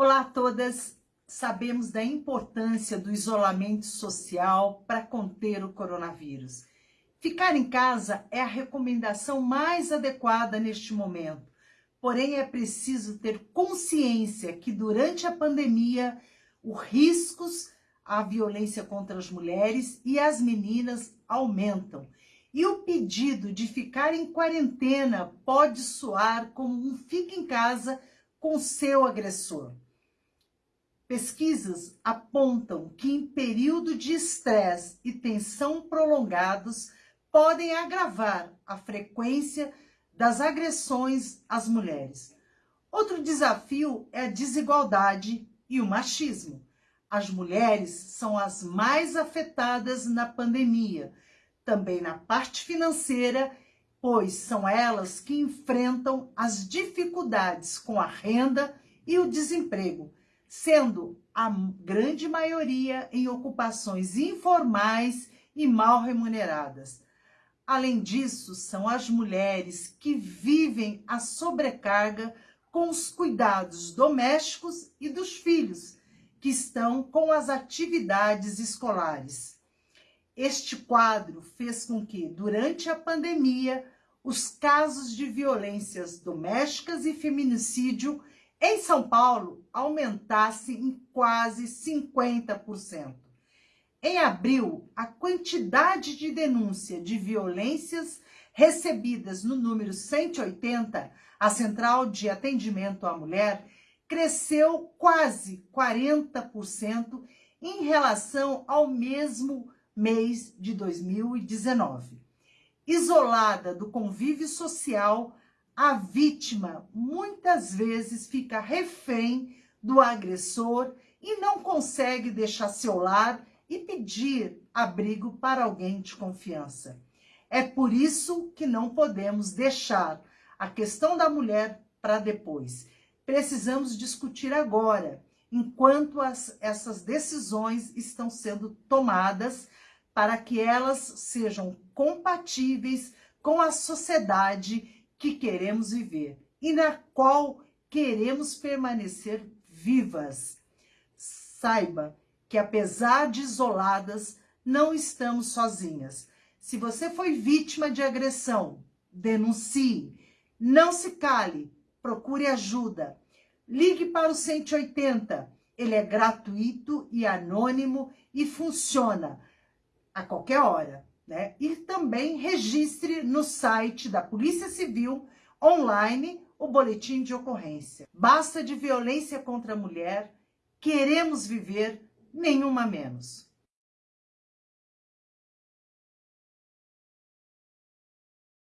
Olá a todas! Sabemos da importância do isolamento social para conter o coronavírus. Ficar em casa é a recomendação mais adequada neste momento. Porém, é preciso ter consciência que durante a pandemia, os riscos à violência contra as mulheres e as meninas aumentam. E o pedido de ficar em quarentena pode soar como um fica em casa com seu agressor. Pesquisas apontam que em período de estresse e tensão prolongados podem agravar a frequência das agressões às mulheres. Outro desafio é a desigualdade e o machismo. As mulheres são as mais afetadas na pandemia, também na parte financeira, pois são elas que enfrentam as dificuldades com a renda e o desemprego, sendo a grande maioria em ocupações informais e mal remuneradas. Além disso, são as mulheres que vivem a sobrecarga com os cuidados domésticos e dos filhos, que estão com as atividades escolares. Este quadro fez com que, durante a pandemia, os casos de violências domésticas e feminicídio em São Paulo aumentasse em quase 50%. Em abril, a quantidade de denúncia de violências recebidas no número 180, a Central de Atendimento à Mulher, cresceu quase 40% em relação ao mesmo mês de 2019. Isolada do convívio social, a vítima muitas vezes fica refém do agressor e não consegue deixar seu lar e pedir abrigo para alguém de confiança. É por isso que não podemos deixar a questão da mulher para depois. Precisamos discutir agora, enquanto as, essas decisões estão sendo tomadas, para que elas sejam compatíveis com a sociedade que queremos viver e na qual queremos permanecer vivas. Saiba que apesar de isoladas, não estamos sozinhas. Se você foi vítima de agressão, denuncie. Não se cale, procure ajuda. Ligue para o 180. Ele é gratuito e anônimo e funciona a qualquer hora né? E também registre no site da Polícia Civil online o boletim de ocorrência. Basta de violência contra a mulher, queremos viver nenhuma menos.